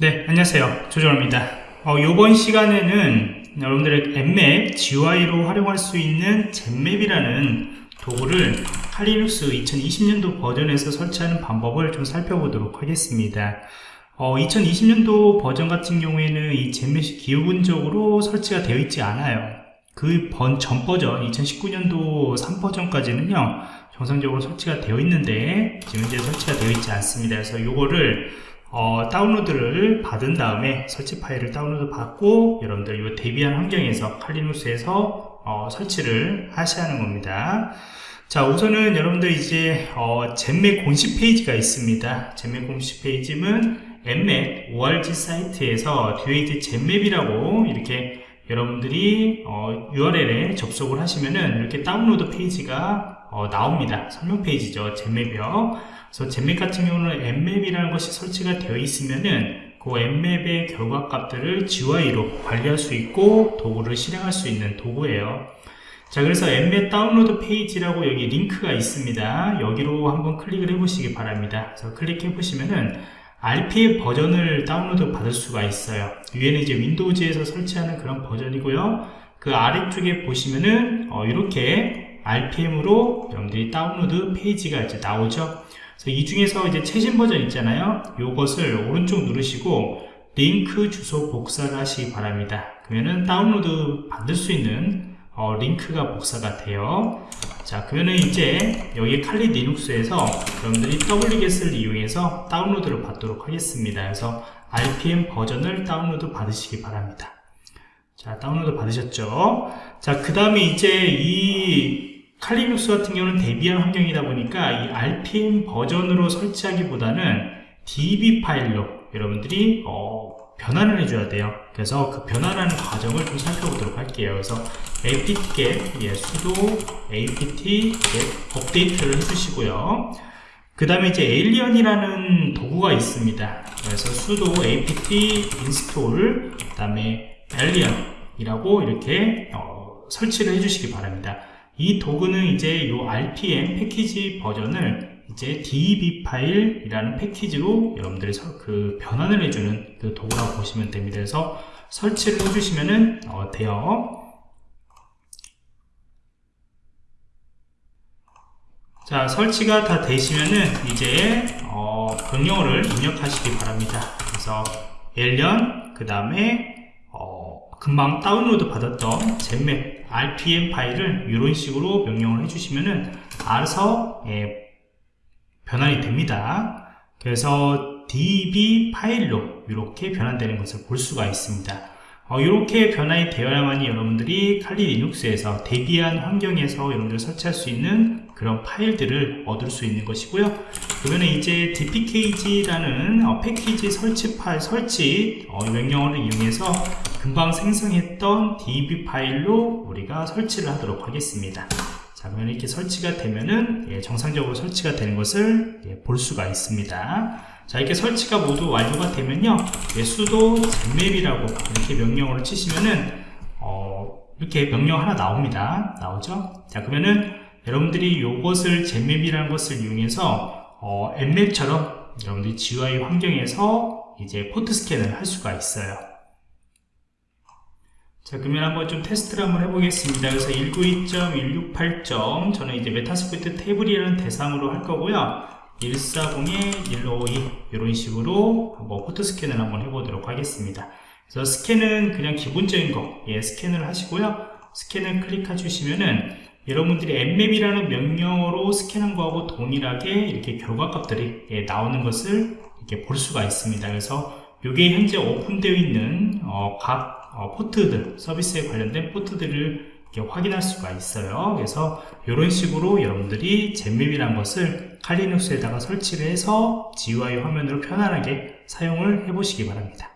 네 안녕하세요. 조정호입니다. 어, 이번 시간에는 여러분들의 앱맵 GUI로 활용할 수 있는 젠맵이라는 도구를 칼리눅스 2020년도 버전에서 설치하는 방법을 좀 살펴보도록 하겠습니다. 어, 2020년도 버전 같은 경우에는 이 젠맵이 기본적으로 설치가 되어 있지 않아요. 그 전 버전 2019년도 3버전까지는요 정상적으로 설치가 되어 있는데 지금 이제 설치가 되어 있지 않습니다. 그래서 이거를 어, 다운로드를 받은 다음에 설치 파일을 다운로드 받고 여러분들 이 데비안 환경에서 칼리누스에서 어, 설치를 하셔야 하는 겁니다. 자 우선은 여러분들 이제 어, Zenmap 공식 페이지가 있습니다. Zenmap 공식 페이지는 Nmap org 사이트에서 뒤에 이제 Zenmap이라고 이렇게 여러분들이 어, URL에 접속을 하시면은 이렇게 다운로드 페이지가 어, 나옵니다. 설명 페이지죠. Zenmap이요. 그래서 Zenmap 같은 경우는 Nmap이라는 것이 설치가 되어 있으면은 그 Nmap의 결과 값들을 GUI로 관리할 수 있고 도구를 실행할 수 있는 도구예요. 자 그래서 Nmap 다운로드 페이지라고 여기 링크가 있습니다. 여기로 한번 클릭을 해 보시기 바랍니다. 그래서 클릭해 보시면은 RPM 버전을 다운로드 받을 수가 있어요. 위에는 이제 Windows에서 설치하는 그런 버전이고요. 그 아래쪽에 보시면은 어, 이렇게 RPM으로 여러분들이 다운로드 페이지가 이제 나오죠. 이 중에서 이제 최신 버전 있잖아요. 요것을 오른쪽 누르시고 링크 주소 복사를 하시기 바랍니다. 그러면은 다운로드 받을 수 있는 어, 링크가 복사가 돼요. 자 그러면은 이제 여기 칼리 리눅스에서 여러분들이 wget을 이용해서 다운로드를 받도록 하겠습니다. 그래서 rpm 버전을 다운로드 받으시기 바랍니다. 자 다운로드 받으셨죠? 자 그 다음에 이제 이 칼리눅스 같은 경우는 데비안 환경이다 보니까 이 RPM 버전으로 설치하기보다는 deb 파일로 여러분들이 어, 변환을 해줘야 돼요. 그래서 그 변환하는 과정을 좀 살펴보도록 할게요. 그래서 apt-get 예, sudo apt-get update를 해주시고요. 그 다음에 이제 alien이라는 도구가 있습니다. 그래서 sudo apt install 그 다음에 alien 이라고 이렇게 어, 설치를 해주시기 바랍니다 이 도구는 이제 요 RPM 패키지 버전을 이제 DB 파일이라는 패키지로 여러분들이 그 변환을 해주는 그 도구라고 보시면 됩니다. 그래서 설치를 해주시면은 어, 돼요. 자 설치가 다 되시면은 이제 어, 명령어를 입력하시기 바랍니다. 그래서 엘련 그 다음에 어, 금방 다운로드 받았던 젠맵 rpm 파일을 이런 식으로 명령을 해주시면은 알아서 예, 변환이 됩니다. 그래서 db 파일로 이렇게 변환되는 것을 볼 수가 있습니다. 어, 이렇게 변환이 되어야만이 여러분들이 칼리 리눅스에서 대비한 환경에서 여러분들 설치할 수 있는 그런 파일들을 얻을 수 있는 것이고요. 그러면 이제 dpkg라는 어, 패키지 설치 파일 설치 어, 명령어를 이용해서 금방 생성했던 db 파일로 우리가 설치를 하도록 하겠습니다. 자, 그러면 이렇게 설치가 되면은 예, 정상적으로 설치가 되는 것을 예, 볼 수가 있습니다. 자 이렇게 설치가 모두 완료가 되면요 예, 수도 젠맵이라고 이렇게 명령어를 치시면은 어, 이렇게 명령 하나 나옵니다 나오죠 자 그러면은 여러분들이 이것을 Zenmap이라는 것을 이용해서 어, Nmap처럼 여러분들이 GUI 환경에서 이제 포트 스캔을 할 수가 있어요 자 그러면 한번 좀 테스트를 한번 해보겠습니다. 그래서 192.168점 저는 이제 Metasploitable이라는 대상으로 할 거고요. 140에 152 이런 식으로 한번 포트 스캔을 한번 해보도록 하겠습니다. 그래서 스캔은 그냥 기본적인 거 예, 스캔을 하시고요. 스캔을 클릭해 주시면은 여러분들이 앱맵이라는 명령어로 스캔한 거하고 동일하게 이렇게 결과값들이 예, 나오는 것을 이렇게 볼 수가 있습니다. 그래서 이게 현재 오픈되어 있는 어, 각 어, 포트들 서비스에 관련된 포트들을 확인할 수가 있어요. 그래서 이런 식으로 여러분들이 젠맵이란 것을 칼리눅스에다가 설치를 해서 GUI 화면으로 편안하게 사용을 해 보시기 바랍니다